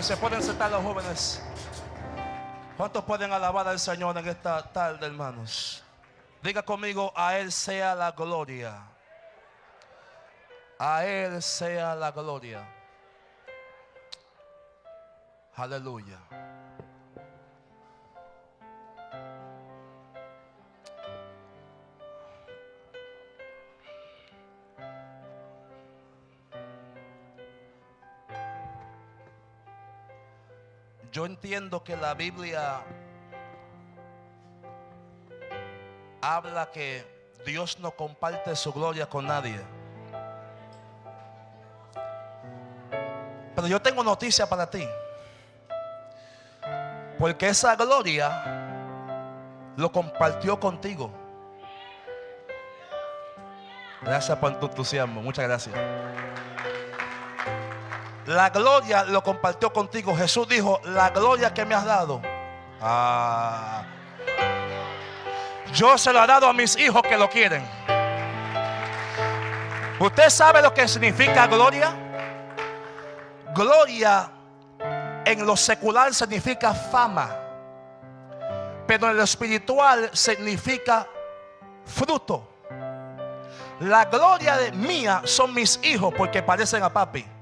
Se pueden sentar los jóvenes. ¿Cuántos pueden alabar al Señor en esta tarde, hermanos? Diga conmigo, a Él sea la gloria. A Él sea la gloria. Aleluya. Yo entiendo que la Biblia habla que Dios no comparte su gloria con nadie. Pero yo tengo noticia para ti. Porque esa gloria lo compartió contigo. Gracias por tu entusiasmo. Muchas gracias. La gloria lo compartió contigo. Jesús dijo, la gloria que me has dado. Ah, yo se lo he dado a mis hijos que lo quieren. ¿Usted sabe lo que significa gloria? Gloria en lo secular significa fama. Pero en lo espiritual significa fruto. La gloria de mía son mis hijos porque parecen a papi.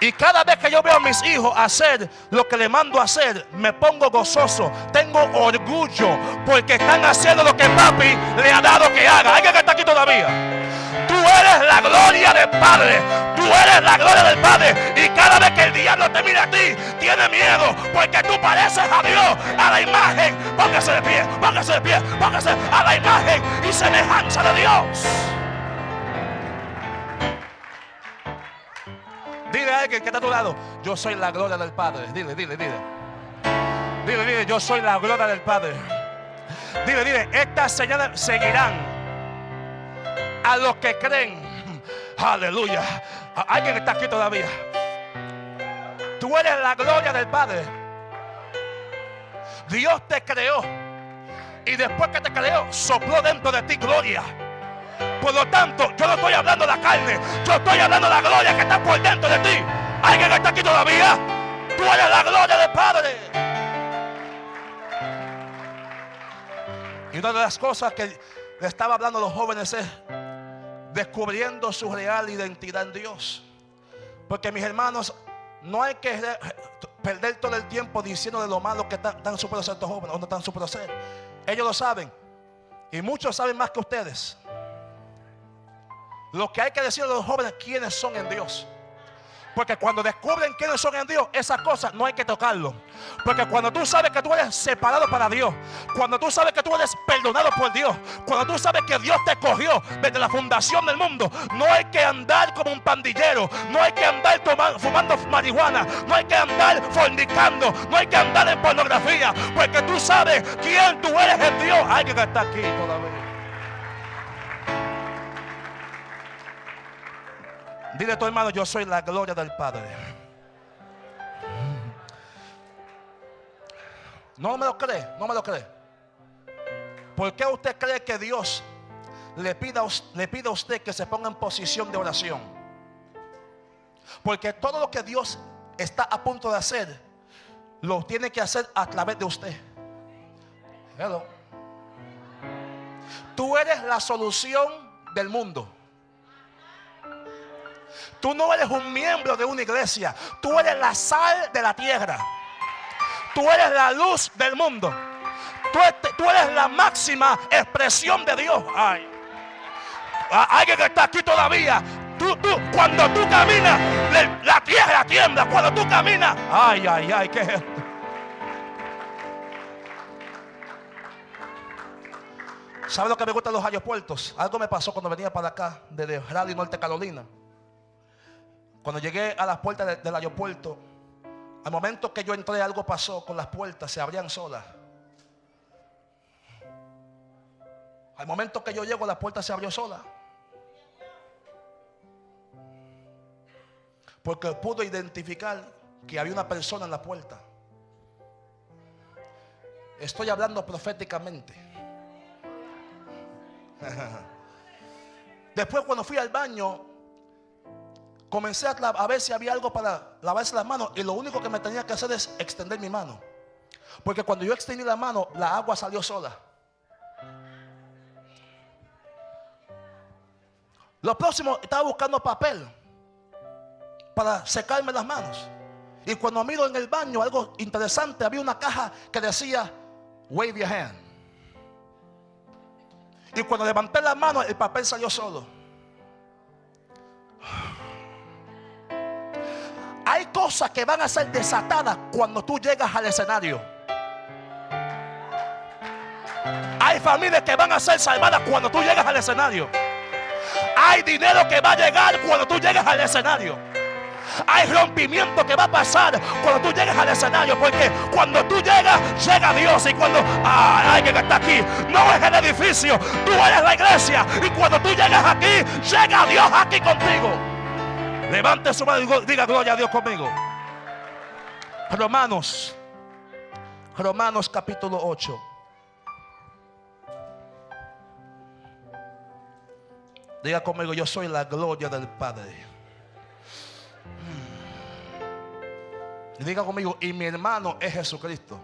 Y cada vez que yo veo a mis hijos hacer lo que le mando a hacer, me pongo gozoso. Tengo orgullo porque están haciendo lo que papi le ha dado que haga. Hay que está aquí todavía. Tú eres la gloria del Padre. Tú eres la gloria del Padre. Y cada vez que el diablo te mira a ti, tiene miedo. Porque tú pareces a Dios, a la imagen. Póngase de pie, póngase de pie, póngase a la imagen y semejanza de Dios. Dile a alguien que está a tu lado, yo soy la gloria del Padre. Dile, dile, dile. Dile, dile, yo soy la gloria del Padre. Dile, dile, estas señales seguirán a los que creen. Aleluya. Alguien está aquí todavía. Tú eres la gloria del Padre. Dios te creó. Y después que te creó, sopló dentro de ti gloria. Por lo tanto, yo no estoy hablando de la carne, yo estoy hablando de la gloria que está por dentro de ti. ¿Alguien está aquí todavía? Tú eres la gloria del Padre. Y una de las cosas que le estaba hablando a los jóvenes es descubriendo su real identidad en Dios. Porque mis hermanos, no hay que perder todo el tiempo diciendo de lo malo que están, super estos jóvenes o no están ser. Ellos lo saben. Y muchos saben más que ustedes. Lo que hay que decir a los jóvenes quiénes son en Dios. Porque cuando descubren quiénes son en Dios, esas cosas no hay que tocarlo. Porque cuando tú sabes que tú eres separado para Dios, cuando tú sabes que tú eres perdonado por Dios, cuando tú sabes que Dios te cogió desde la fundación del mundo, no hay que andar como un pandillero, no hay que andar tomando, fumando marihuana, no hay que andar fornicando, no hay que andar en pornografía, porque tú sabes quién tú eres en Dios. Alguien que está aquí todavía. Dile a tu hermano, yo soy la gloria del Padre. No me lo cree, no me lo cree. ¿Por qué usted cree que Dios le pida, le pida a usted que se ponga en posición de oración? Porque todo lo que Dios está a punto de hacer, lo tiene que hacer a través de usted. Hello. Tú eres la solución del mundo. Tú no eres un miembro de una iglesia. Tú eres la sal de la tierra. Tú eres la luz del mundo. Tú, eres la máxima expresión de Dios. Ay. Alguien que está aquí todavía. Tú, tú, cuando tú caminas, la tierra tiembla. Cuando tú caminas, ay, ay, ay, ¿qué es esto? ¿Sabe lo que me gustan los aeropuertos? Algo me pasó cuando venía para acá, desde Raleigh, Norte Carolina. Cuando llegué a las puertas del aeropuerto, al momento que yo entré, algo pasó con las puertas, se abrían solas. Al momento que yo llego, la puerta se abrió sola. Porque pudo identificar que había una persona en la puerta. Estoy hablando proféticamente. Después cuando fui al baño, comencé a, ver si había algo para lavarse las manos y lo único que me tenía que hacer es extender mi mano. Porque cuando yo extendí la mano, la agua salió sola. Lo próximo, estaba buscando papel para secarme las manos. Y cuando miro en el baño algo interesante, había una caja que decía, wave your hand. Y cuando levanté la mano, el papel salió solo. Hay cosas que van a ser desatadas cuando tú llegas al escenario. Hay familias que van a ser salvadas cuando tú llegas al escenario. Hay dinero que va a llegar cuando tú llegas al escenario. Hay rompimiento que va a pasar cuando tú llegas al escenario. Porque cuando tú llegas, llega Dios. Y cuando ah, alguien está aquí, no es el edificio, tú eres la iglesia. Y cuando tú llegas aquí, llega Dios aquí contigo. Levante su mano y diga gloria a Dios conmigo. Romanos, Romanos capítulo 8. Diga conmigo, yo soy la gloria del Padre. Diga conmigo, y mi hermano es Jesucristo.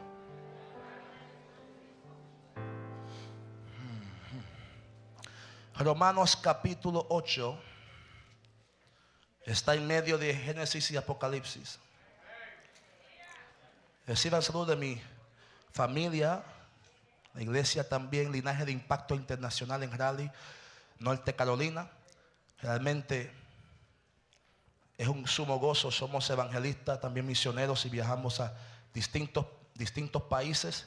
Romanos capítulo 8 está en medio de Génesis y Apocalipsis. Reciban salud de mi familia, la iglesia también, linaje de impacto internacional en Raleigh, Norte Carolina. Realmente es un sumo gozo. Somos evangelistas, también misioneros y viajamos a distintos, distintos países.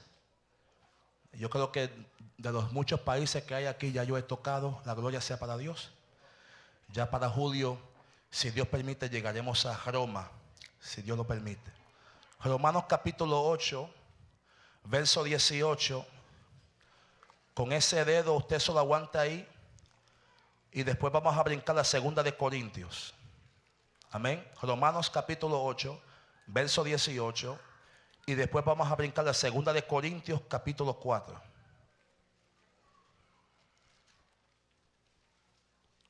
Yo creo que de los muchos países que hay aquí ya yo he tocado, la gloria sea para Dios. Ya para julio, si Dios permite, llegaremos a Roma, si Dios lo permite. Romanos capítulo 8, verso 18. Con ese dedo usted solo aguanta ahí. Y después vamos a brincar la segunda de Corintios. Amén. Romanos capítulo 8, verso 18. Y después vamos a brincar la segunda de Corintios capítulo 4.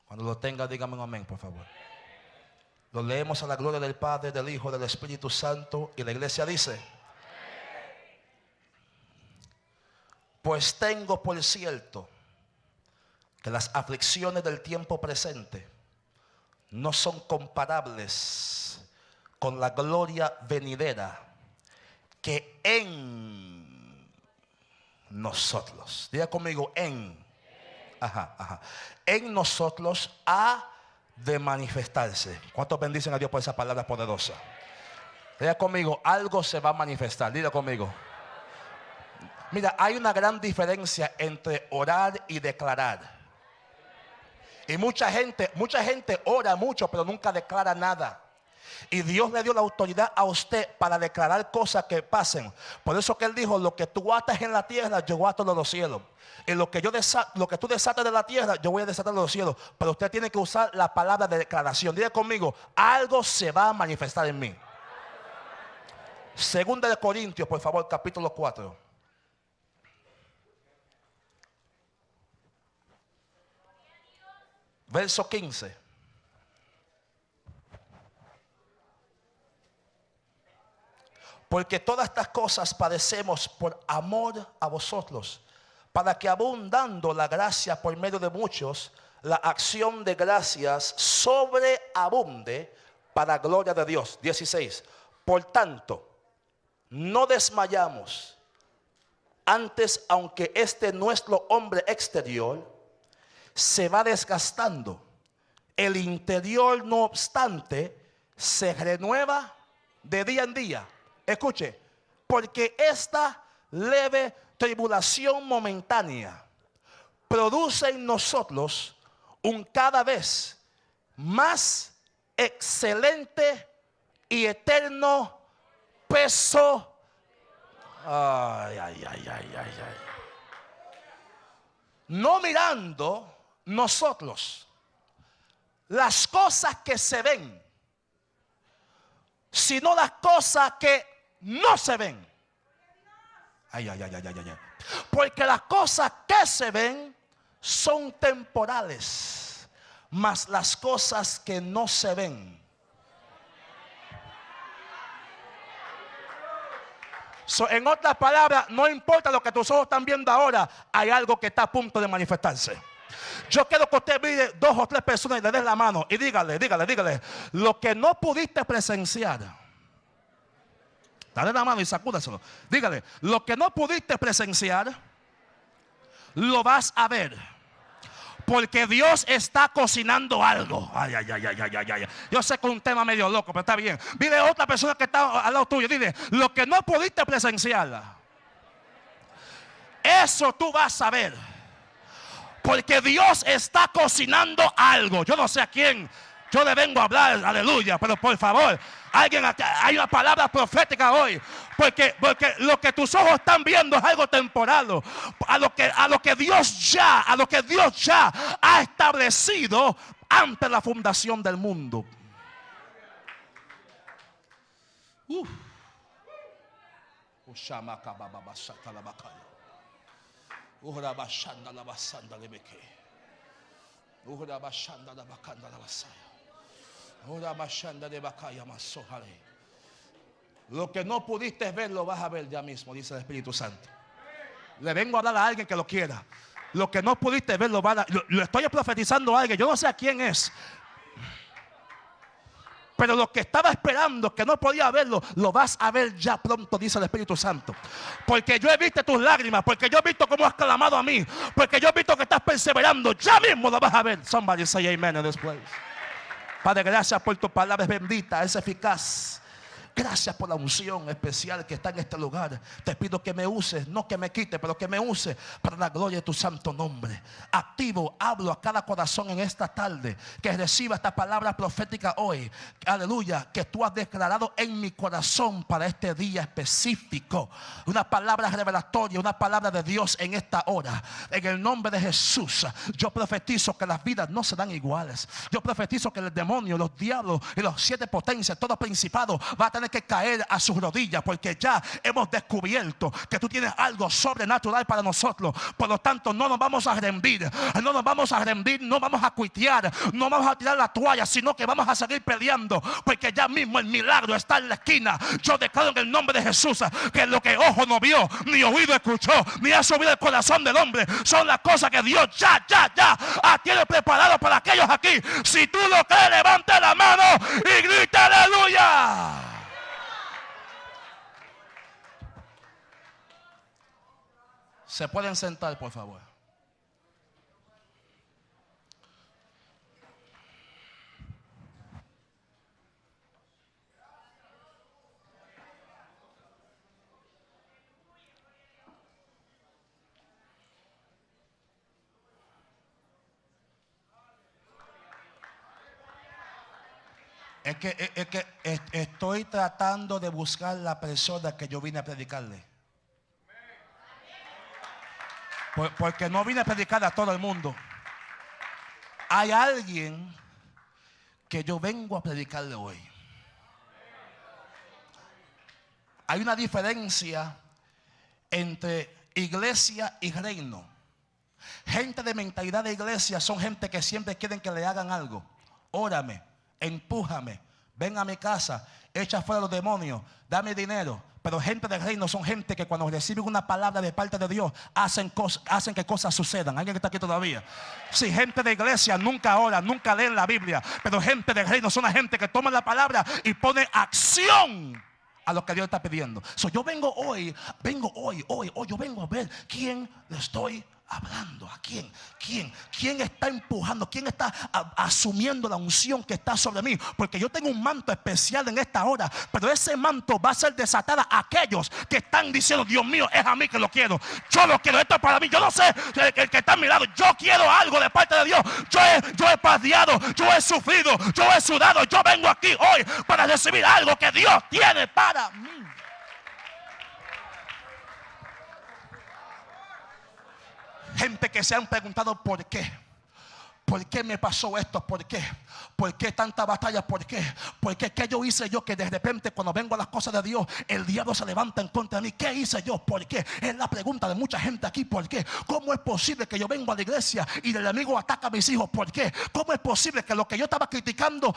Cuando lo tenga, dígame un amén, por favor. Lo leemos a la gloria del Padre, del Hijo, del Espíritu Santo. Y la iglesia dice, pues tengo por cierto que las aflicciones del tiempo presente no son comparables con la gloria venidera que en nosotros, diga conmigo, en, ajá, ajá, en nosotros ha de manifestarse. ¿Cuántos bendicen a Dios por esa palabra poderosa? Diga conmigo, algo se va a manifestar, diga conmigo. Mira, hay una gran diferencia entre orar y declarar. Y mucha gente, mucha gente ora mucho, pero nunca declara nada. Y Dios le dio la autoridad a usted para declarar cosas que pasen. Por eso que Él dijo, lo que tú atas en la tierra, yo ato en los cielos. Y lo que, yo lo que tú desatas de la tierra, yo voy a desatar de los cielos. Pero usted tiene que usar la palabra de declaración. Diga conmigo, algo se va a manifestar en mí. Segunda de Corintios, por favor, capítulo 4. Verso 15. Porque todas estas cosas padecemos por amor a vosotros, para que abundando la gracia por medio de muchos, la acción de gracias sobreabunde para gloria de Dios. 16. Por tanto, no desmayamos. Antes, aunque este nuestro hombre exterior se va desgastando. El interior, no obstante, se renueva de día en día. Escuche, porque esta leve tribulación momentánea produce en nosotros un cada vez más excelente y eterno peso. Ay, ay, ay, ay, ay, ay. No mirando nosotros las cosas que se ven, sino las cosas que no se ven. Ay, ay, ay, ay, ay, ay. Porque las cosas que se ven son temporales, Mas las cosas que no se ven. en otras palabras, no importa lo que tus ojos están viendo ahora, hay algo que está a punto de manifestarse. Yo quiero que usted mire dos o tres personas y le dé la mano y dígale, dígale, dígale, lo que no pudiste presenciar. Dale la mano y sacúdaselo. Dígale, lo que no pudiste presenciar, lo vas a ver. Porque Dios está cocinando algo. Ay, ay, ay, ay, ay, ay, Yo sé que es un tema medio loco, pero está bien. Dile a otra persona que está al lado tuyo. Dile, lo que no pudiste presenciar, eso tú vas a ver. Porque Dios está cocinando algo. Yo no sé a quién yo le vengo a hablar, aleluya, pero por favor, alguien hay una palabra profética hoy, porque, porque lo que tus ojos están viendo es algo temporal, a lo que a lo que Dios ya, a lo que Dios ya ha establecido ante la fundación del mundo. Uf. Uhra bashanda de bakaya masohale. Lo que no pudiste ver lo vas a ver ya mismo, dice el Espíritu Santo. Le vengo a hablar a alguien que lo quiera. Lo que no pudiste ver lo van a, lo, lo estoy profetizando a alguien. Yo no sé a quién es. Pero lo que estaba esperando, que no podía verlo, lo vas a ver ya pronto, dice el Espíritu Santo. Porque yo he visto tus lágrimas, porque yo he visto cómo has clamado a mí, porque yo he visto que estás perseverando, ya mismo lo vas a ver. Somebody say amen in this place. Padre, gracias por tu palabra bendita, es eficaz Gracias por la unción especial que está en este lugar. Te pido que me uses, no que me quite, pero que me use para la gloria de tu santo nombre. Activo, hablo a cada corazón en esta tarde que reciba esta palabra profética hoy. Aleluya, que tú has declarado en mi corazón para este día específico. Una palabra revelatoria, una palabra de Dios en esta hora. En el nombre de Jesús, yo profetizo que las vidas no serán iguales. Yo profetizo que el demonio, los diablos y los siete potencias, todo principado va a tener que caer a sus rodillas porque ya hemos descubierto que tú tienes algo sobrenatural para nosotros. Por lo tanto, no nos vamos a rendir, no nos vamos a rendir, no vamos a cuitear, no vamos a tirar la toalla, sino que vamos a seguir peleando porque ya mismo el milagro está en la esquina. Yo declaro en el nombre de Jesús que lo que ojo no vio, ni oído escuchó, ni ha subido el corazón del hombre, son las cosas que Dios ya, ya, ya tiene preparado para aquellos aquí. Si tú lo crees, levante la mano y grita aleluya. Se pueden sentar, por favor. Es que, es que estoy tratando de buscar la persona que yo vine a predicarle. Porque no vine a predicar a todo el mundo. Hay alguien que yo vengo a predicarle hoy. Hay una diferencia entre iglesia y reino. Gente de mentalidad de iglesia son gente que siempre quieren que le hagan algo. Órame, empújame, ven a mi casa, echa fuera los demonios, dame dinero, pero gente del reino son gente que cuando reciben una palabra de parte de Dios hacen, hacen que cosas sucedan. ¿Alguien que está aquí todavía? Si gente de iglesia nunca ora, nunca leen la Biblia, pero gente del reino son la gente que toma la palabra y pone acción a lo que Dios está pidiendo. So, yo vengo hoy, vengo hoy, hoy, hoy, yo vengo a ver quién le estoy hablando? ¿A quién? ¿Quién? ¿Quién está empujando? ¿Quién está asumiendo la unción que está sobre mí? Porque yo tengo un manto especial en esta hora, pero ese manto va a ser desatada a aquellos que están diciendo, Dios mío, es a mí que lo quiero. Yo lo quiero, esto es para mí. Yo no sé el, que está a mi lado. Yo quiero algo de parte de Dios. Yo he, yo yo he sufrido, yo he sudado. Yo vengo aquí hoy para recibir algo que Dios tiene para mí. Gente que se han preguntado por qué. ¿Por qué me pasó esto? ¿Por qué? ¿Por qué tanta batalla? ¿Por qué? ¿Por qué? ¿Qué yo hice yo que de repente cuando vengo a las cosas de Dios el diablo se levanta en contra de mí? ¿Qué hice yo? ¿Por qué? Es la pregunta de mucha gente aquí. ¿Por qué? ¿Cómo es posible que yo vengo a la iglesia y el enemigo ataca a mis hijos? ¿Por qué? ¿Cómo es posible que lo que yo estaba criticando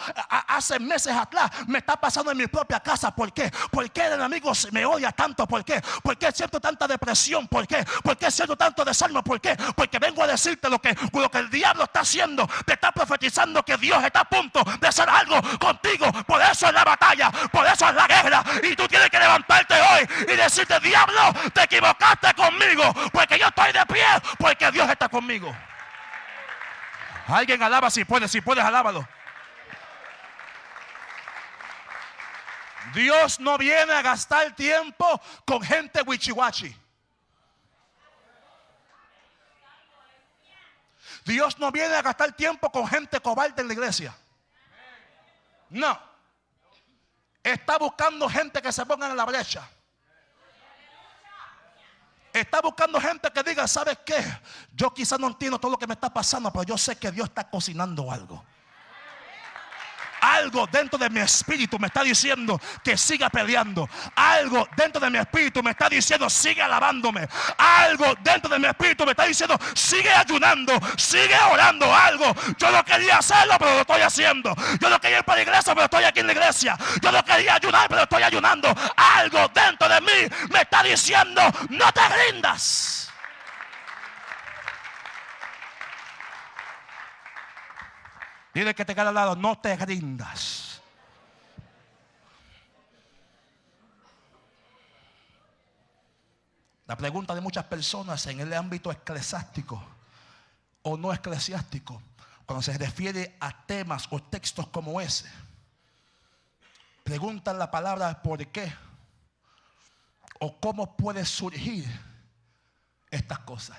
hace meses atrás me está pasando en mi propia casa? ¿Por qué? ¿Por qué el enemigo me odia tanto? ¿Por qué? ¿Por qué siento tanta depresión? ¿Por qué? ¿Por qué siento tanto desánimo? ¿Por qué? Porque vengo a decirte lo que, lo que el diablo está haciendo. Te está profetizando que Dios está a punto de hacer algo contigo. Por eso es la batalla, por eso es la guerra. Y tú tienes que levantarte hoy y decirte, diablo, te equivocaste conmigo. Porque yo estoy de pie, porque Dios está conmigo. Alguien alaba si puedes, si puedes, alábalo. Dios no viene a gastar tiempo con gente wichiwachi. Dios no viene a gastar tiempo con gente cobarde en la iglesia. No. Está buscando gente que se ponga en la brecha. Está buscando gente que diga, ¿sabes qué? Yo quizás no entiendo todo lo que me está pasando, pero yo sé que Dios está cocinando algo. Algo dentro de mi espíritu me está diciendo que siga peleando. Algo dentro de mi espíritu me está diciendo sigue alabándome. Algo dentro de mi espíritu me está diciendo sigue ayunando, sigue orando. Algo. Yo no quería hacerlo, pero lo estoy haciendo. Yo no quería ir para la iglesia, pero estoy aquí en la iglesia. Yo no quería ayunar, pero estoy ayunando. Algo dentro de mí me está diciendo no te rindas. Dile que te queda al lado, no te rindas. La pregunta de muchas personas en el ámbito eclesiástico o no eclesiástico, cuando se refiere a temas o textos como ese, preguntan la palabra por qué o cómo puede surgir estas cosas.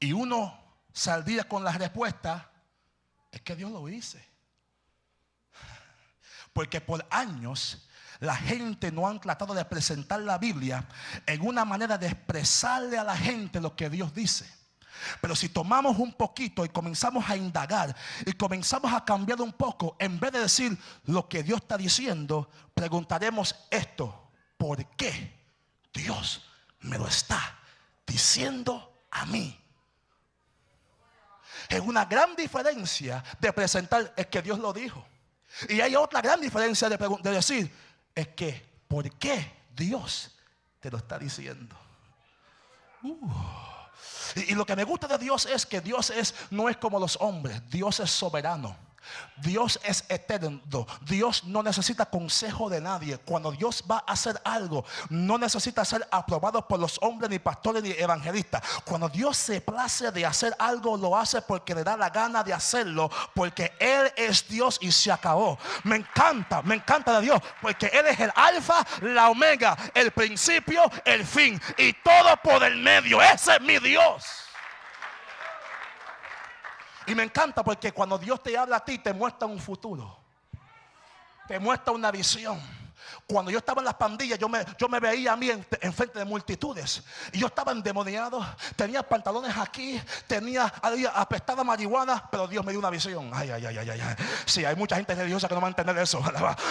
Y uno saldría con la respuesta, es que Dios lo dice. Porque por años la gente no han tratado de presentar la Biblia en una manera de expresarle a la gente lo que Dios dice. Pero si tomamos un poquito y comenzamos a indagar y comenzamos a cambiar un poco, en vez de decir lo que Dios está diciendo, preguntaremos esto, ¿por qué Dios me lo está diciendo a mí? Es una gran diferencia de presentar, es que Dios lo dijo. Y hay otra gran diferencia de, decir, es que, ¿por qué Dios te lo está diciendo? Uh. Y, y, lo que me gusta de Dios es que Dios es, no es como los hombres, Dios es soberano. Dios es eterno. Dios no necesita consejo de nadie. Cuando Dios va a hacer algo, no necesita ser aprobado por los hombres, ni pastores, ni evangelistas. Cuando Dios se place de hacer algo, lo hace porque le da la gana de hacerlo. Porque Él es Dios y se acabó. Me encanta, me encanta de Dios. Porque Él es el alfa, la omega, el principio, el fin. Y todo por el medio. Ese es mi Dios. Y me encanta porque cuando Dios te habla a ti, te muestra un futuro. Te muestra una visión. Cuando yo estaba en las pandillas, yo me, veía a mí en, frente de multitudes. Y yo estaba endemoniado. Tenía pantalones aquí. Tenía apestada marihuana. Pero Dios me dio una visión. Ay, ay, ay, ay, ay. Sí, hay mucha gente religiosa que no va a entender eso.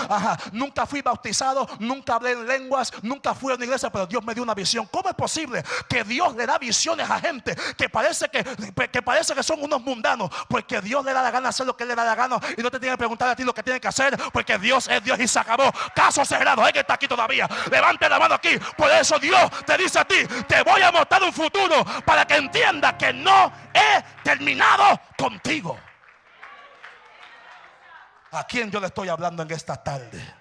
Nunca fui bautizado. Nunca hablé en lenguas. Nunca fui a una iglesia. Pero Dios me dio una visión. ¿Cómo es posible que Dios le da visiones a gente que parece que, que parece que son unos mundanos? Porque Dios le da la gana hacer lo que le da la gana. Y no te tiene que preguntar a ti lo que tiene que hacer. Porque Dios es Dios y se acabó. Casos cerrado. Hay que está aquí todavía. Levante la mano aquí. Por eso Dios te dice a ti, te voy a mostrar un futuro para que entienda que no he terminado contigo. ¿A quién yo le estoy hablando en esta tarde?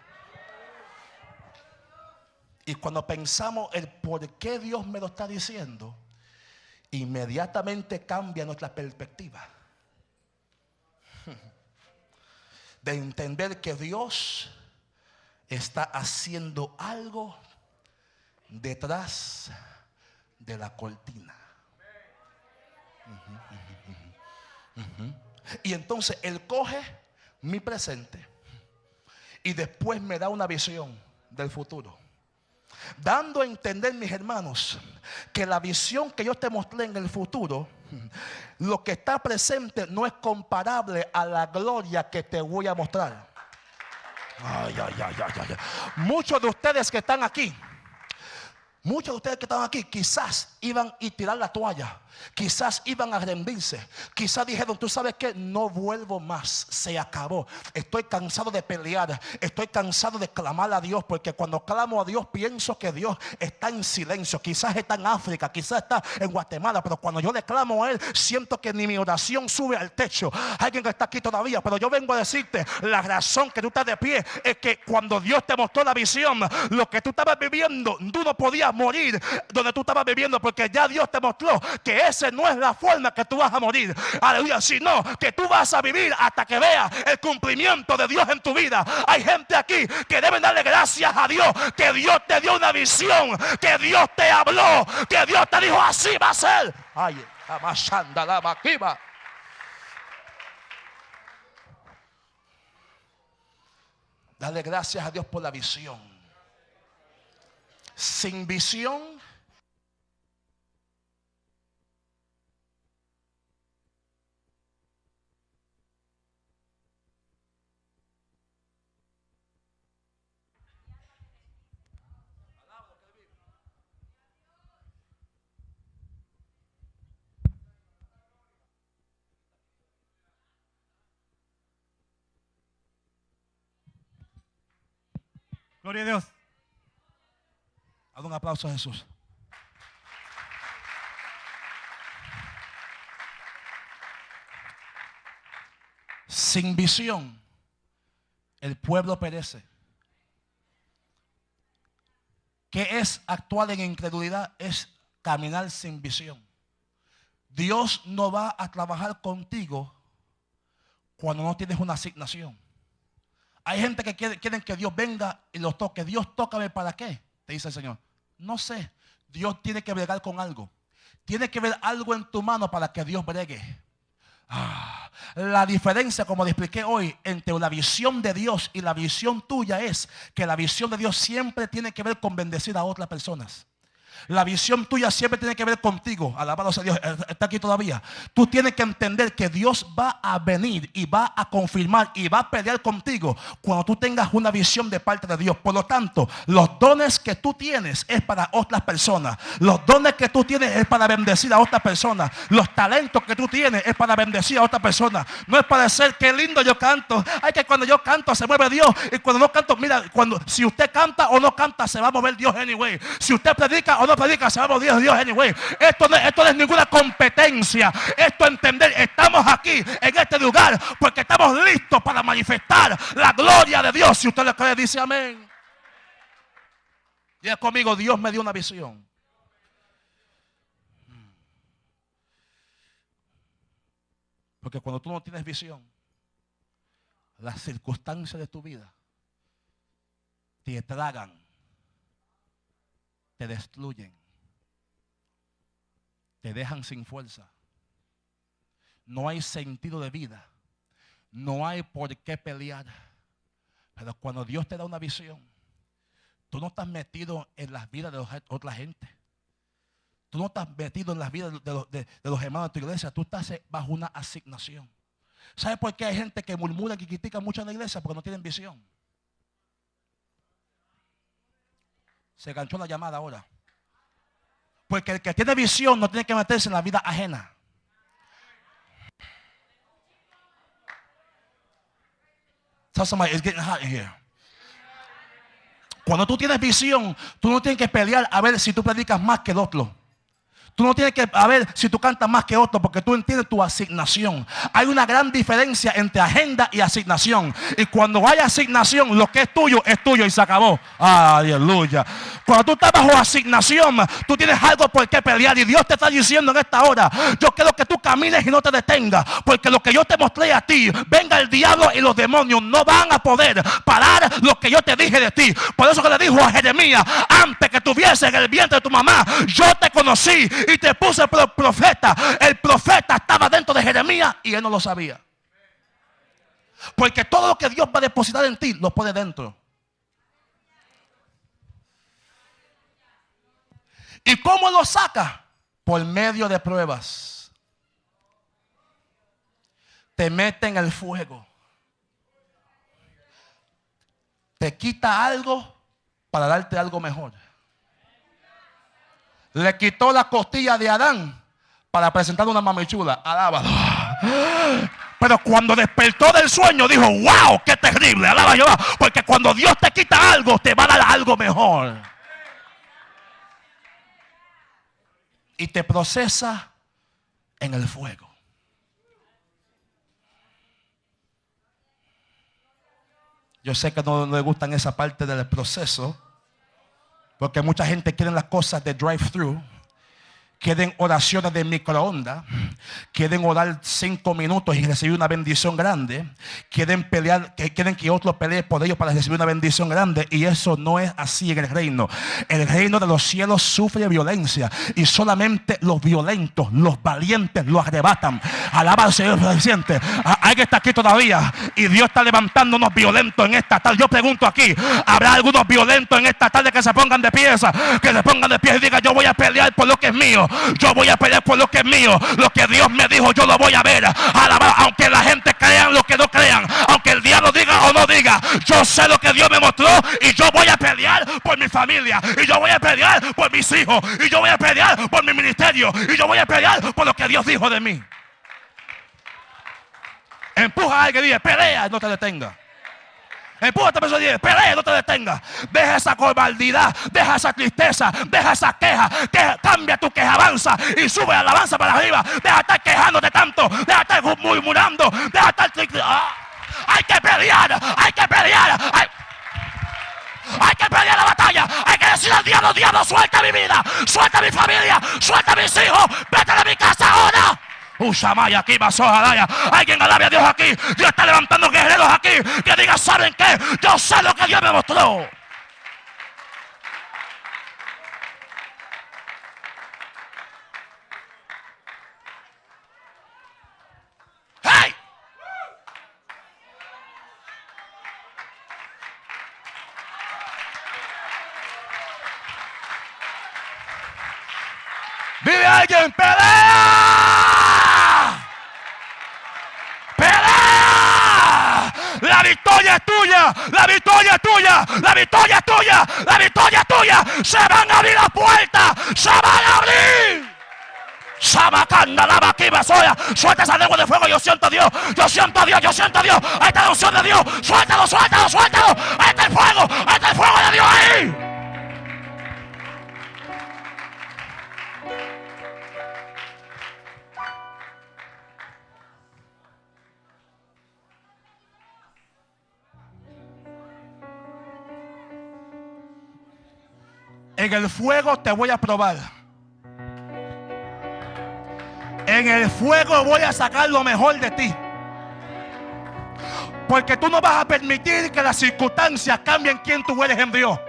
Y cuando pensamos el por qué Dios me lo está diciendo, inmediatamente cambia nuestra perspectiva. De entender que Dios está haciendo algo detrás de la cortina. Y entonces Él coge mi presente y después me da una visión del futuro. dando a entender, mis hermanos, que la visión que yo te mostré en el futuro, lo que está presente no es comparable a la gloria que te voy a mostrar. Ay, ay, ay, ay. Muchos de ustedes que están aquí, muchos de ustedes que están aquí, quizás iban a tirar la toalla. Quizás iban a rendirse. Quizás dijeron, tú sabes que no vuelvo más. Se acabó. Estoy cansado de pelear. Estoy cansado de clamar a Dios. Porque cuando clamo a Dios pienso que Dios está en silencio. Quizás está en África. Quizás está en Guatemala. Pero cuando yo le clamo a Él, siento que ni mi oración sube al techo. Alguien que está aquí todavía. Pero yo vengo a decirte, la razón que tú estás de pie es que cuando Dios te mostró la visión, lo que tú estabas viviendo, tú no podías morir donde tú estabas viviendo. Porque ya Dios te mostró que esa no es la forma que tú vas a morir. Aleluya, sino que tú vas a vivir hasta que veas el cumplimiento de Dios en tu vida. Hay gente aquí que deben darle gracias a Dios, que Dios te dio una visión, que Dios te habló, que Dios te dijo así va a ser. Ay, la maquiva. Dale gracias a Dios por la visión. Sin visión Gloria a Dios. Haz un aplauso a Jesús. Sin visión, el pueblo perece. ¿Qué es actuar en incredulidad? Es caminar sin visión. Dios no va a trabajar contigo cuando no tienes una asignación. Hay gente que quiere, quieren que Dios venga y los toque. Dios tócame para qué, te dice el Señor. No sé. Dios tiene que bregar con algo. Tiene que ver algo en tu mano para que Dios bregue. Ah, la diferencia, como le expliqué hoy, entre la visión de Dios y la visión tuya es que la visión de Dios siempre tiene que ver con bendecir a otras personas. La visión tuya siempre tiene que ver contigo. Alabado sea Dios. Eh, está aquí todavía. Tú tienes que entender que Dios va a venir y va a confirmar y va a pelear contigo cuando tú tengas una visión de parte de Dios. Por lo tanto, los dones que tú tienes es para otras personas. Los dones que tú tienes es para bendecir a otras personas. Los talentos que tú tienes es para bendecir a otras personas. No es para decir qué lindo yo canto. Hay que cuando yo canto se mueve Dios. Y cuando no canto, mira, cuando si usted canta o no canta, se va a mover Dios anyway. Si usted predica o no predica, sabemos Dios, Dios, anyway. Esto no, esto no es ninguna competencia. Esto entender, estamos aquí en este lugar porque estamos listos para manifestar la gloria de Dios. Si usted le cree, dice amén. Es conmigo, Dios me dio una visión. Porque cuando tú no tienes visión, las circunstancias de tu vida te tragan te destruyen, te dejan sin fuerza. No hay sentido de vida, no hay por qué pelear. Pero cuando Dios te da una visión, tú no estás metido en las vidas de otra gente. Tú no estás metido en las vidas de los, de los hermanos de tu iglesia. Tú estás bajo una asignación. ¿Sabes por qué hay gente que murmura y critica mucho en la iglesia? Porque no tienen visión. Se ganchó la llamada ahora. Porque el que tiene visión no tiene que meterse en la vida ajena. Cuando tú tienes visión, tú no tienes que pelear a ver si tú predicas más que el otro. Tú no tienes que a ver si tú cantas más que otro porque tú entiendes tu asignación. Hay una gran diferencia entre agenda y asignación. Y cuando hay asignación, lo que es tuyo es tuyo y se acabó. Aleluya. Cuando tú estás bajo asignación, tú tienes algo por qué pelear. Y Dios te está diciendo en esta hora, yo quiero que tú camines y no te detengas. Porque lo que yo te mostré a ti, venga el diablo y los demonios no van a poder parar lo que yo te dije de ti. Por eso que le dijo a Jeremías, antes que tuviese en el vientre de tu mamá, yo te conocí y te puse profeta. El profeta estaba dentro de Jeremías y él no lo sabía. Porque todo lo que Dios va a depositar en ti lo pone dentro. ¿Y cómo lo saca? Por medio de pruebas. Te mete en el fuego. Te quita algo para darte algo mejor. Le quitó la costilla de Adán para presentar una mamichula. Alábalo. Pero cuando despertó del sueño dijo, wow, qué terrible. Alaba Jehová. Porque cuando Dios te quita algo, te va a dar algo mejor. Y te procesa en el fuego. Yo sé que no, le gustan esa parte del proceso. Porque mucha gente quiere las cosas de drive-thru quieren oraciones de microondas, quieren orar cinco minutos y recibir una bendición grande, quieren pelear, que quieren que otro pelee por ellos para recibir una bendición grande y eso no es así en el reino. El reino de los cielos sufre violencia y solamente los violentos, los valientes lo arrebatan. Alaba al Señor presidente. Alguien está aquí todavía y Dios está levantando unos violentos en esta tarde. Yo pregunto aquí, ¿habrá algunos violentos en esta tarde que se pongan de pieza, que se pongan de pie y digan yo voy a pelear por lo que es mío? Yo voy a pelear por lo que es mío. Lo que Dios me dijo, yo lo voy a ver. aunque la gente crean lo que no crean. Aunque el diablo diga o no diga. Yo sé lo que Dios me mostró. Y yo voy a pelear por mi familia. Y yo voy a pelear por mis hijos. Y yo voy a pelear por mi ministerio. Y yo voy a pelear por lo que Dios dijo de mí. Empuja a alguien y dice, pelea, no te detenga. Empújate persona y pelea, no te detengas. Deja esa cobardidad, deja esa tristeza, deja esa queja. Que cambia tu queja, avanza y sube alabanza para arriba. Deja de estar quejándote tanto, deja de estar murmurando, deja de estar. Ah, hay que pelear, hay que pelear. Hay... Hay que pelear la batalla. Hay que decir al diablo, diablo, suelta mi vida, suelta mi familia, suelta mis hijos. Vete de mi casa ahora. Ushamaya aquí, Daya. Alguien alabe a Dios aquí. Dios está levantando guerreros aquí. Que diga, ¿saben qué? Yo sé lo que Dios me mostró. ¡Hey! Vive alguien, pelea. La victoria es tuya. La victoria es tuya. La victoria es tuya. La victoria es tuya. Se van a abrir las puertas. Se van a abrir. Sabacanda, lava aquí, soya. Suelta esa lengua de fuego. Yo siento a Dios. Yo siento a Dios. Yo siento a Dios. Ahí está la unción de Dios. Suéltalo, suéltalo, suéltalo. Ahí está el fuego. Ahí está el fuego de Dios ahí. En el fuego te voy a probar. En el fuego voy a sacar lo mejor de ti. Porque tú no vas a permitir que las circunstancias cambien quién tú eres en Dios.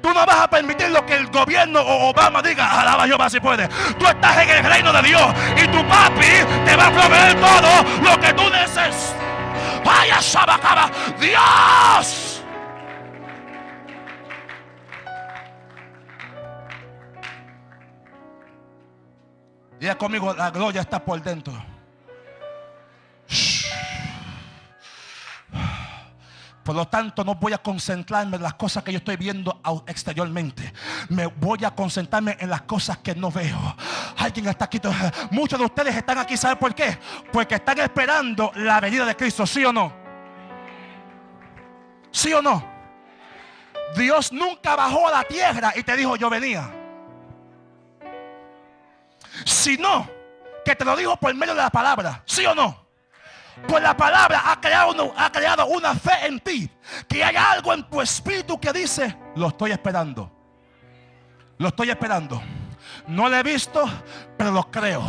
Tú no vas a permitir lo que el gobierno o Obama diga. Alaba Jehová si puede. Tú estás en el reino de Dios. Y tu papi te va a proveer todo lo que tú necesitas. Vaya Shabakaba. Dios. Diga conmigo, la gloria está por dentro. Por lo tanto, no voy a concentrarme en las cosas que yo estoy viendo exteriormente. Me voy a concentrarme en las cosas que no veo. Alguien está aquí. Muchos de ustedes están aquí, ¿saben por qué? Porque están esperando la venida de Cristo, ¿sí o no? ¿Sí o no? Dios nunca bajó a la tierra y te dijo, yo venía sino que te lo digo por medio de la palabra, ¿sí o no? Pues la palabra ha creado, ha creado una fe en ti. Que hay algo en tu espíritu que dice, lo estoy esperando. Lo estoy esperando. No lo he visto, pero lo creo.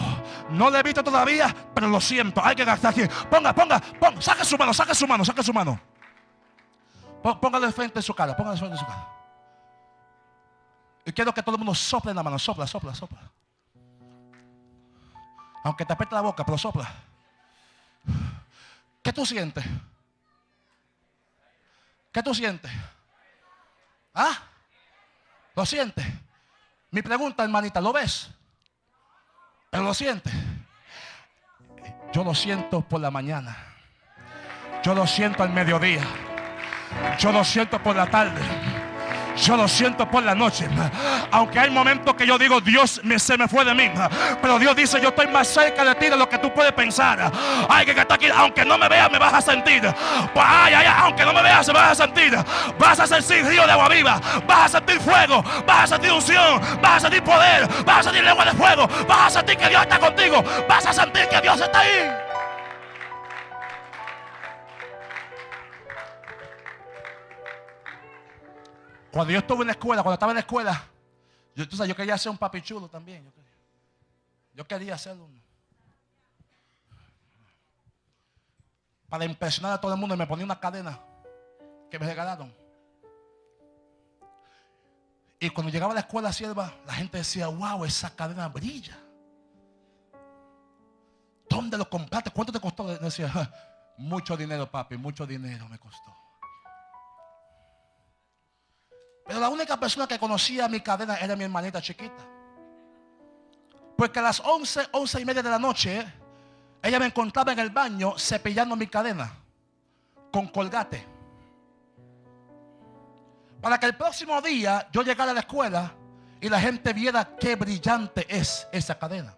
No lo he visto todavía, pero lo siento. Hay que gastar aquí. Ponga, ponga, ponga. Saque su mano, saque su mano, saque su mano. Póngale frente en su cara, póngale frente en su cara. Y quiero que todo el mundo sople en la mano, sopla, sopla, sopla. Aunque te apete la boca, pero sopla. ¿Qué tú sientes? ¿Qué tú sientes? ¿Ah? ¿Lo sientes? Mi pregunta, hermanita, ¿lo ves? ¿Pero lo siente? Yo lo siento por la mañana. Yo lo siento al mediodía. Yo lo siento por la tarde. Yo lo siento por la noche. Aunque hay momentos que yo digo, Dios me, se me fue de mí. Pero Dios dice, yo estoy más cerca de ti de lo que tú puedes pensar. Ay, que está aquí, aunque no me veas, me vas a sentir. Pues, ay, ay, aunque no me veas, me vas a sentir. Vas a sentir río de agua viva. Vas a sentir fuego. Vas a sentir unción. Vas a sentir poder. Vas a sentir lengua de fuego. Vas a sentir que Dios está contigo. Vas a sentir que Dios está ahí. Cuando yo estuve en la escuela, cuando estaba en la escuela, yo, yo quería ser un papi chulo también. Yo quería, yo quería ser uno. Para impresionar a todo el mundo, me ponía una cadena que me regalaron. Y cuando llegaba a la escuela sierva, la gente decía, wow, esa cadena brilla. ¿Dónde lo compraste? ¿Cuánto te costó? Decía, mucho dinero, papi, mucho dinero me costó. Pero la única persona que conocía mi cadena era mi hermanita chiquita. Porque a las 11, 11 y media de la noche, ella me encontraba en el baño cepillando mi cadena con colgate. Para que el próximo día yo llegara a la escuela y la gente viera qué brillante es esa cadena.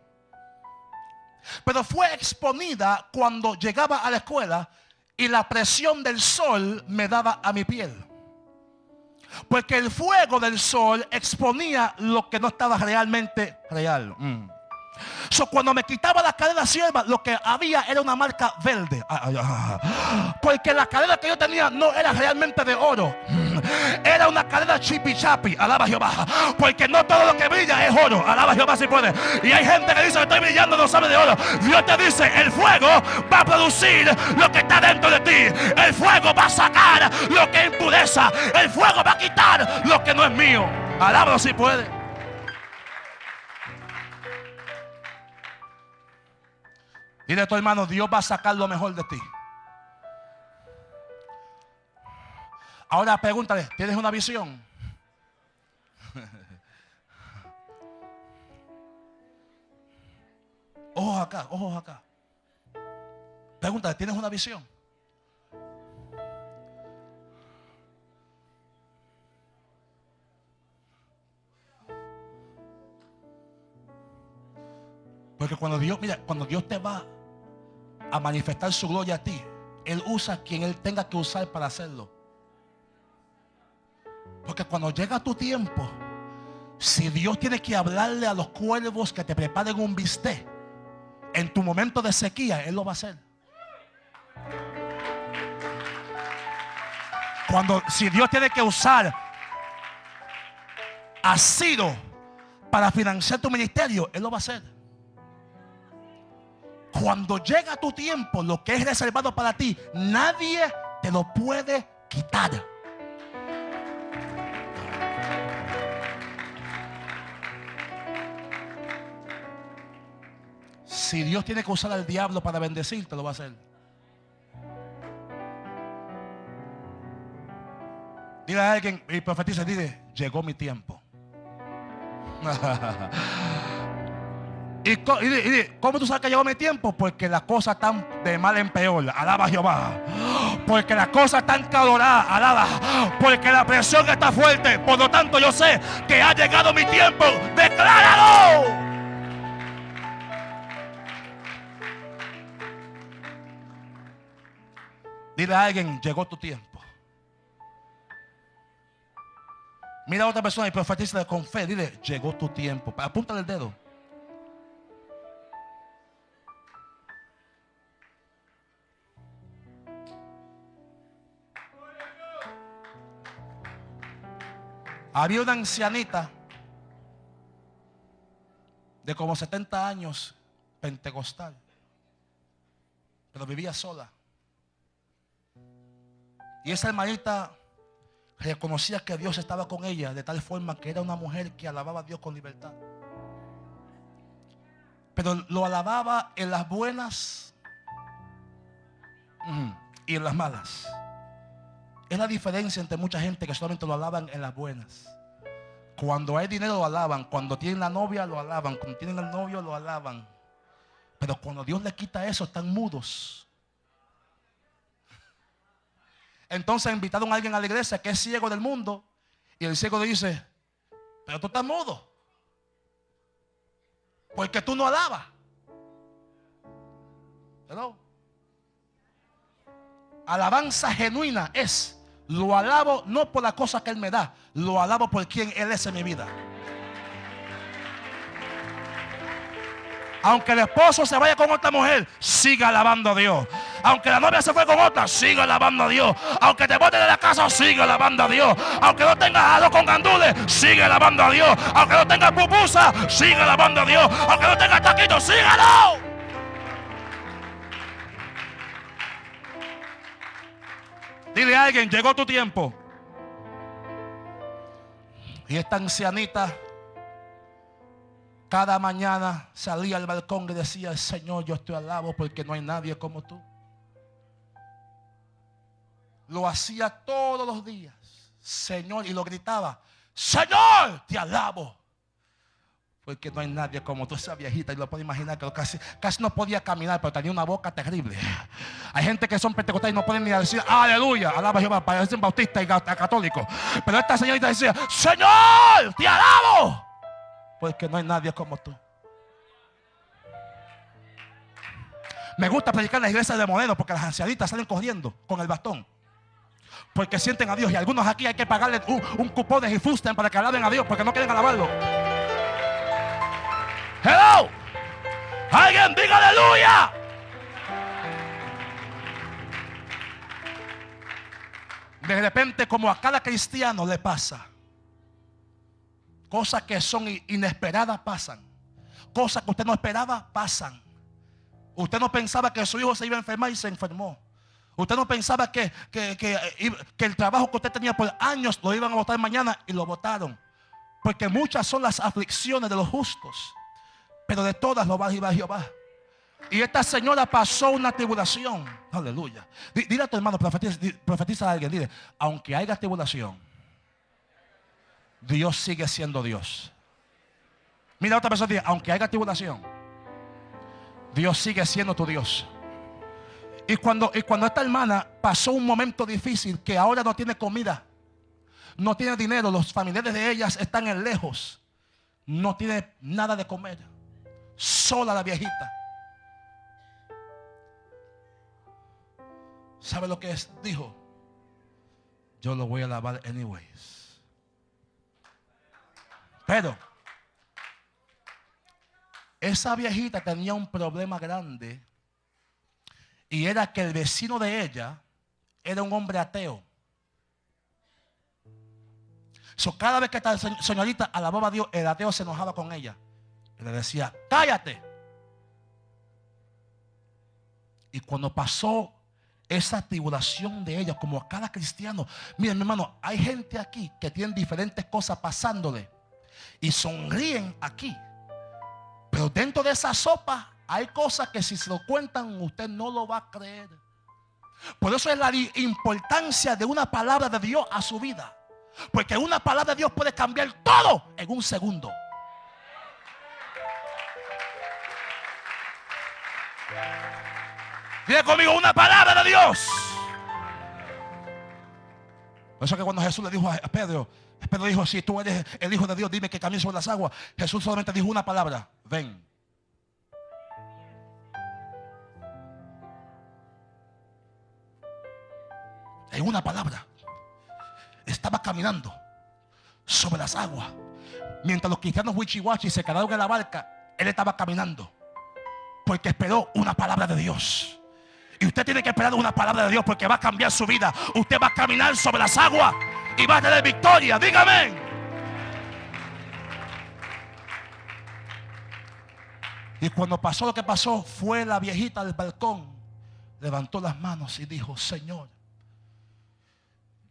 Pero fue exponida cuando llegaba a la escuela y la presión del sol me daba a mi piel. Porque el fuego del sol exponía lo que no estaba realmente real. Mm. So, cuando me quitaba la cadena sierva, lo que había era una marca verde. Porque la cadena que yo tenía no era realmente de oro. Era una cadena chipi chapi. Alaba Jehová. Porque no todo lo que brilla es oro. Alaba Jehová si puede. Y hay gente que dice estoy brillando, no sabe de oro. Dios te dice, el fuego va a producir lo que está dentro de ti. El fuego va a sacar lo que impureza. El fuego va a quitar lo que no es mío. Alaba si puede. Dile a tu hermano, Dios va a sacar lo mejor de ti. Ahora pregúntale, ¿tienes una visión? Ojos acá, ojos acá. Pregúntale, ¿tienes una visión? Porque cuando Dios, mira, cuando Dios te va a manifestar su gloria a ti, Él usa quien Él tenga que usar para hacerlo. Porque cuando llega tu tiempo, si Dios tiene que hablarle a los cuervos que te preparen un bistec, en tu momento de sequía, Él lo va a hacer. Cuando, si Dios tiene que usar a Ciro para financiar tu ministerio, Él lo va a hacer. Cuando llega tu tiempo, lo que es reservado para ti, nadie te lo puede quitar. Si Dios tiene que usar al diablo para bendecirte, lo va a hacer. Dile a alguien y profetiza, dile, llegó mi tiempo. ¿Y, cómo tú sabes que llegó mi tiempo? Porque las cosas están de mal en peor. Alaba Jehová. Porque las cosas están caloradas. Alaba. Porque la presión está fuerte. Por lo tanto, yo sé que ha llegado mi tiempo. Decláralo. Dile a alguien, llegó tu tiempo. Mira a otra persona y profetiza con fe. Dile, llegó tu tiempo. Apúntale el dedo. Había una ancianita de como 70 años, pentecostal, pero vivía sola. Y esa hermanita reconocía que Dios estaba con ella de tal forma que era una mujer que alababa a Dios con libertad. Pero lo alababa en las buenas y en las malas. Es la diferencia entre mucha gente que solamente lo alaban en las buenas. Cuando hay dinero lo alaban. Cuando tienen la novia lo alaban. Cuando tienen el novio lo alaban. Pero cuando Dios le quita eso, están mudos. Entonces invitaron a alguien a la iglesia que es ciego del mundo. Y el ciego le dice, pero tú estás mudo. Porque tú no alabas. Alabanza genuina es, lo alabo no por la cosa que Él me da, lo alabo por quien Él es en mi vida. Aunque el esposo se vaya con otra mujer, siga alabando a Dios. Aunque la novia se fue con otra, siga alabando a Dios. Aunque te bote de la casa, siga alabando a Dios. Aunque no tengas algo con gandules, sigue alabando a Dios. Aunque no tengas pupusa, sigue alabando a Dios. Aunque no tengas taquitos, sígalo. Dile a alguien, llegó tu tiempo. Y esta ancianita cada mañana salía al balcón y decía, Señor, yo estoy alabo porque no hay nadie como tú. Lo hacía todos los días, Señor, y lo gritaba, Señor, te alabo. Porque no hay nadie como tú, esa viejita. Y lo puedo imaginar que casi, casi no podía caminar, pero tenía una boca terrible. Hay gente que son pentecostales y no pueden ni decir aleluya, alaba Jehová, parecen bautistas y católicos. Pero esta señorita decía, Señor, te alabo porque no hay nadie como tú. Me gusta predicar en la iglesia de Moreno porque las ancianitas salen corriendo con el bastón. Porque sienten a Dios. Y algunos aquí hay que pagarle un, cupón de Gifusten para que alaben a Dios porque no quieren alabarlo. Hello. Alguien diga aleluya. De repente como a cada cristiano le pasa Cosas que son inesperadas pasan. Cosas que usted no esperaba pasan. Usted no pensaba que su hijo se iba a enfermar y se enfermó. Usted no pensaba que, que, el trabajo que usted tenía por años lo iban a votar mañana y lo votaron. Porque muchas son las aflicciones de los justos. Pero de todas lo va a llevar Jehová. Y esta señora pasó una tribulación. Aleluya. Dile a tu hermano, profetiza, profetiza a alguien. Dile, aunque haya tribulación, Dios sigue siendo Dios. Mira otra persona, aunque haya tribulación, Dios sigue siendo tu Dios. Y cuando, y cuando esta hermana pasó un momento difícil, que ahora no tiene comida, no tiene dinero, los familiares de ellas están en lejos, no tiene nada de comer, sola la viejita. ¿Sabe lo que es? Dijo, yo lo voy a lavar anyways. Pero esa viejita tenía un problema grande y era que el vecino de ella era un hombre ateo. So, cada vez que esta señorita alababa a Dios, el ateo se enojaba con ella. Y le decía, cállate. Y cuando pasó esa tribulación de ella, como a cada cristiano, miren hermano, hay gente aquí que tiene diferentes cosas pasándole y sonríen aquí. Pero dentro de esa sopa hay cosas que si se lo cuentan usted no lo va a creer. Por eso es la importancia de una palabra de Dios a su vida. Porque una palabra de Dios puede cambiar todo en un segundo. Dile conmigo una palabra de Dios. Por eso que cuando Jesús le dijo a Pedro, Pedro dijo, si tú eres el Hijo de Dios, dime que camine sobre las aguas. Jesús solamente dijo una palabra, ven. En una palabra. Estaba caminando sobre las aguas. Mientras los cristianos wichiwachi se quedaron en la barca, él estaba caminando. Porque esperó una palabra de Dios. Y usted tiene que esperar una palabra de Dios porque va a cambiar su vida. Usted va a caminar sobre las aguas y va a tener victoria. Dígame. Y cuando pasó lo que pasó, fue la viejita del balcón, levantó las manos y dijo, Señor,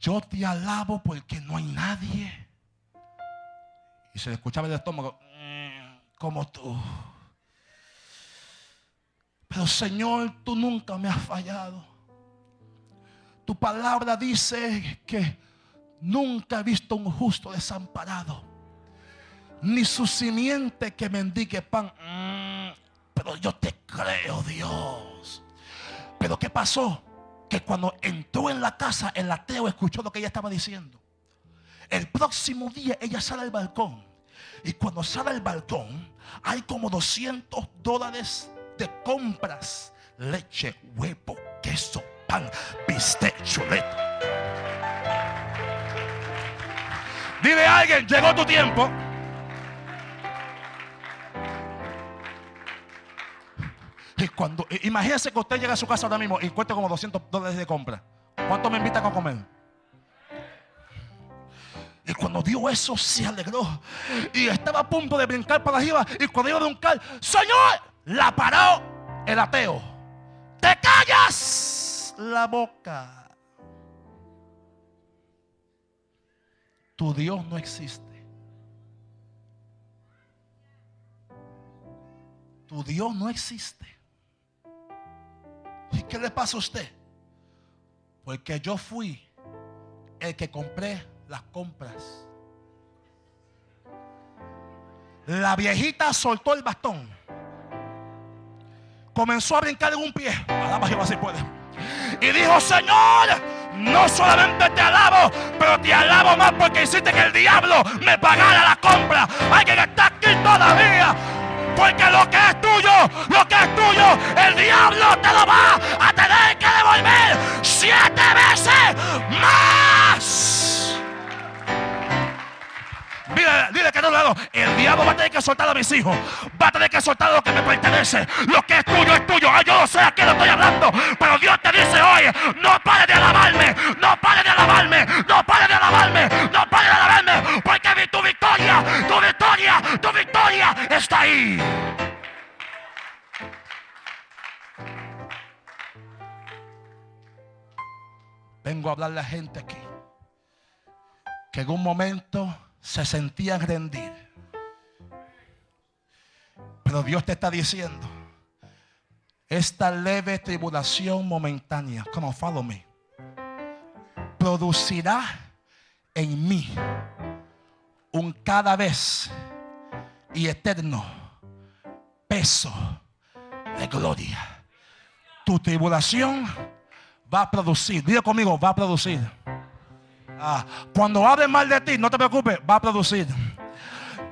yo te alabo porque no hay nadie. Y se le escuchaba el estómago, mm, como tú. Pero Señor, tú nunca me has fallado. Tu palabra dice que Nunca he visto un justo desamparado. ni su simiente que mendigue pan. Mm, pero yo te creo, Dios. Pero ¿qué pasó? Que cuando entró en la casa, el ateo escuchó lo que ella estaba diciendo. El próximo día ella sale al balcón. Y cuando sale al balcón, hay como 200 dólares de compras. Leche, huevo, queso, pan, bistec, chuleta. Dile a alguien, llegó tu tiempo. Y cuando, imagínense que usted llega a su casa ahora mismo y cuesta como 200 dólares de compra. ¿Cuánto me invitan a comer? Y cuando dio eso se alegró. Y estaba a punto de brincar para arriba. Y cuando iba a brincar, Señor, la paró el ateo. Te callas la boca. Tu Dios no existe. Tu Dios no existe. ¿Y qué le pasa a usted? Porque yo fui el que compré las compras. La viejita soltó el bastón. Comenzó a brincar en un pie. Alaba Jehová si puede. Y dijo, Señor, no solamente te alabo, pero te alabo más porque hiciste que el diablo me pagara la compra. Hay que estar aquí todavía. Porque lo que es tuyo, lo que es tuyo, el diablo te lo va a tener que devolver siete veces más. Dile, dile que no lo hago. El diablo va a tener que soltar a mis hijos. Va a tener que soltar lo que me pertenece. Lo que es tuyo es tuyo. Ah, yo no sé a quién estoy hablando. Pero Dios te dice hoy, no pare de alabarme. No pare de alabarme. No pare de alabarme. No pare de alabarme. Porque tu victoria, tu victoria, tu victoria está ahí. Vengo a hablarle a gente aquí que en un momento se sentían rendir. Pero Dios te está diciendo, esta leve tribulación momentánea, come on, follow me, producirá en mí un cada vez y eterno peso de gloria. Tu tribulación va a producir, dile conmigo, va a producir Ah, cuando hable mal de ti, no te preocupes, va a producir.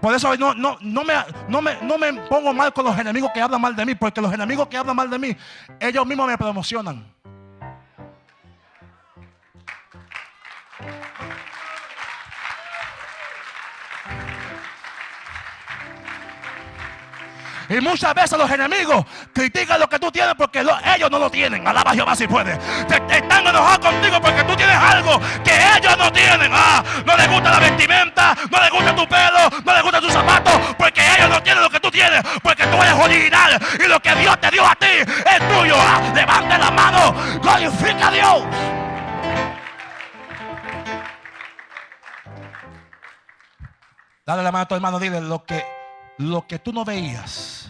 Por eso no, no, no, me, no, me, no me pongo mal con los enemigos que hablan mal de mí, porque los enemigos que hablan mal de mí, ellos mismos me promocionan. Y muchas veces los enemigos critican lo que tú tienes porque ellos no lo tienen. Alaba a Jehová si puede. están enojados contigo porque tú tienes algo que ellos no tienen. Ah, no les gusta la vestimenta, no les gusta tu pelo, no les gusta tus zapatos, porque ellos no tienen lo que tú tienes, porque tú eres original y lo que Dios te dio a ti es tuyo. Ah, levante la mano, glorifica a Dios. Dale la mano a tu hermano, dile lo que lo que tú no veías,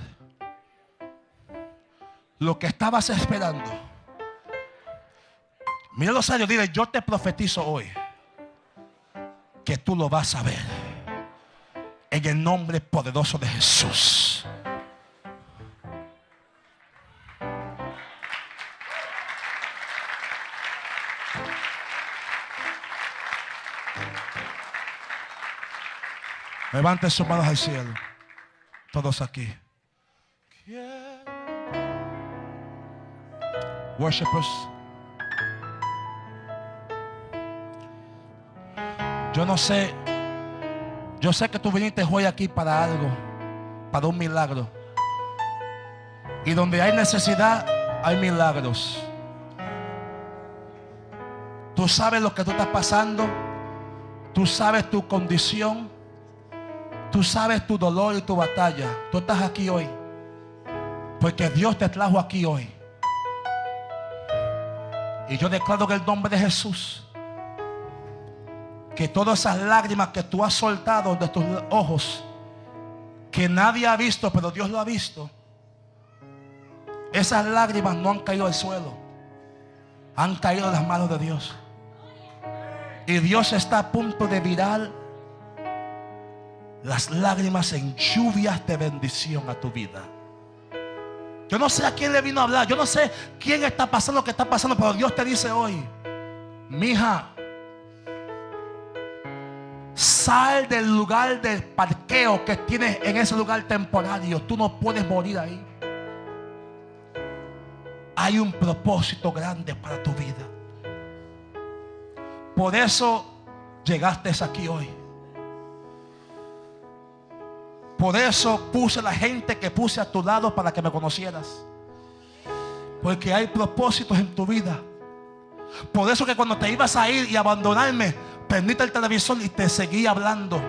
lo que estabas esperando. Mira los años, dile, yo te profetizo hoy que tú lo vas a ver. En el nombre poderoso de Jesús. Levante sus manos al cielo. Todos aquí. Worshippers. Yo no sé. Yo sé que tú viniste hoy aquí para algo. Para un milagro. Y donde hay necesidad, hay milagros. Tú sabes lo que tú estás pasando. Tú sabes tu condición. Tú sabes tu dolor y tu batalla. Tú estás aquí hoy. Porque Dios te trajo aquí hoy. Y yo declaro que el nombre de Jesús. Que todas esas lágrimas que tú has soltado de tus ojos. Que nadie ha visto, pero Dios lo ha visto. Esas lágrimas no han caído al suelo. Han caído en las manos de Dios. Y Dios está a punto de virar las lágrimas en lluvias de bendición a tu vida. Yo no sé a quién le vino a hablar. Yo no sé quién está pasando lo que está pasando. Pero Dios te dice hoy. Mija. Sal del lugar del parqueo que tienes en ese lugar temporario. Tú no puedes morir ahí. Hay un propósito grande para tu vida. Por eso llegaste aquí hoy. Por eso puse la gente que puse a tu lado para que me conocieras. Porque hay propósitos en tu vida. Por eso que cuando te ibas a ir y abandonarme, prendiste el televisor y te seguí hablando.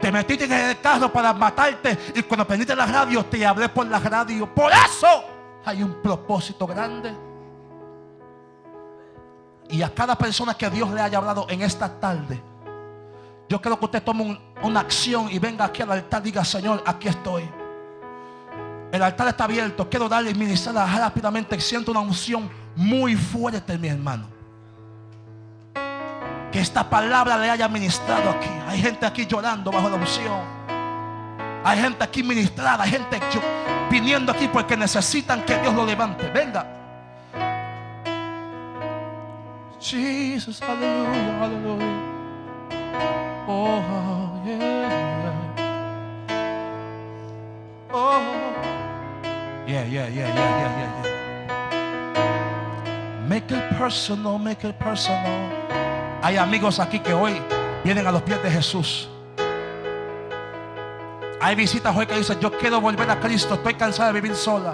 Te metiste en el carro para matarte y cuando prendiste la radio te hablé por la radio. Por eso hay un propósito grande. Y a cada persona que Dios le haya hablado en esta tarde, yo quiero que usted tome una acción y venga aquí al altar diga, Señor, aquí estoy. El altar está abierto. Quiero darle y ministrar rápidamente. Siento una unción muy fuerte, mi hermano. Que esta palabra le haya ministrado aquí. Hay gente aquí llorando bajo la unción. Hay gente aquí ministrada. Hay gente viniendo aquí porque necesitan que Dios lo levante. Venga. Jesus, aleluya, aleluya. Oh, Oh. Yeah, yeah, yeah, yeah, yeah, yeah, Make it personal, make it personal. Hay amigos aquí que hoy vienen a los pies de Jesús. Hay visitas hoy que dicen, yo quiero volver a Cristo, estoy cansada de vivir sola.